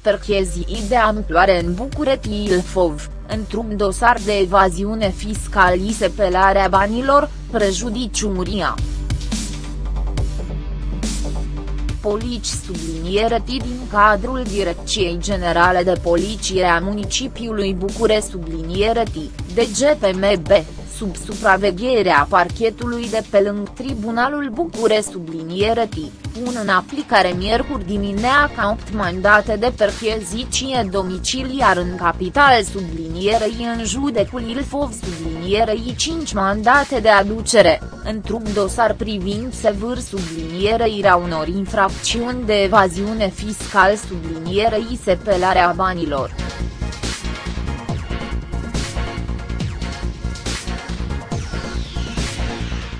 perchezii de amploare în București Ilfov, într-un dosar de evaziune fiscalisă pelarea banilor, prejudiciu Muria. Polici subliniere din cadrul Direcției Generale de Poliție a Municipiului Bucure subliniere de GPMB sub supravegherea parchetului de pe lângă Tribunalul Bucure subliniere pun în aplicare miercuri dimineața 8 mandate de percheziție domiciliar în capital sublinierei în judecul Ilfov sublinierei 5 mandate de aducere, într-un dosar privind sevâr subliniereirea unor infracțiuni de evaziune fiscal sublinierei sepelarea banilor.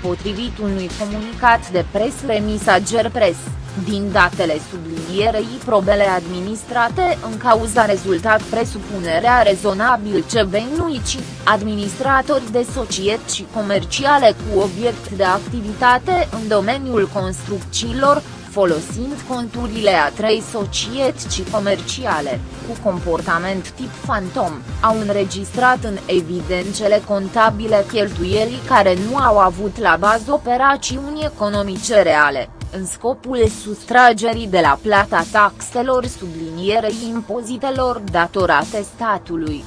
Potrivit unui comunicat de presă Remisager Press, din datele sublinierei probele administrate în cauza rezultat presupunerea rezonabil ce benuici, administratori de societăți comerciale cu obiect de activitate în domeniul construcțiilor, folosind conturile a trei societăți comerciale, cu comportament tip fantom, au înregistrat în evidențele contabile cheltuielii care nu au avut la bază operațiuni economice reale, în scopul sustragerii de la plata taxelor sublinierei impozitelor datorate statului.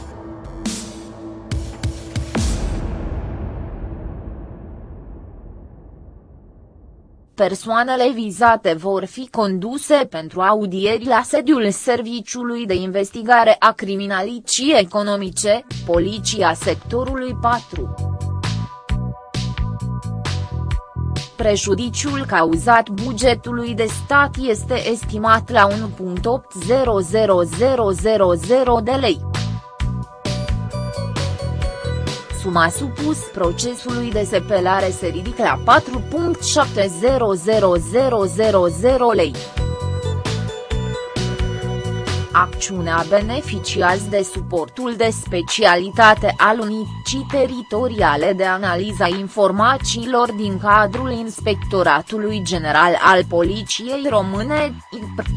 Persoanele vizate vor fi conduse pentru audieri la sediul Serviciului de Investigare a Criminalității Economice, Poliția Sectorului 4. Prejudiciul cauzat bugetului de stat este estimat la 1.800000 de lei. Suma supus procesului de sepelare se ridică la 4.700000 lei. Acțiunea beneficiază de suportul de specialitate al Unicii Teritoriale de Analiza Informațiilor din cadrul Inspectoratului General al Poliției Române, IPR.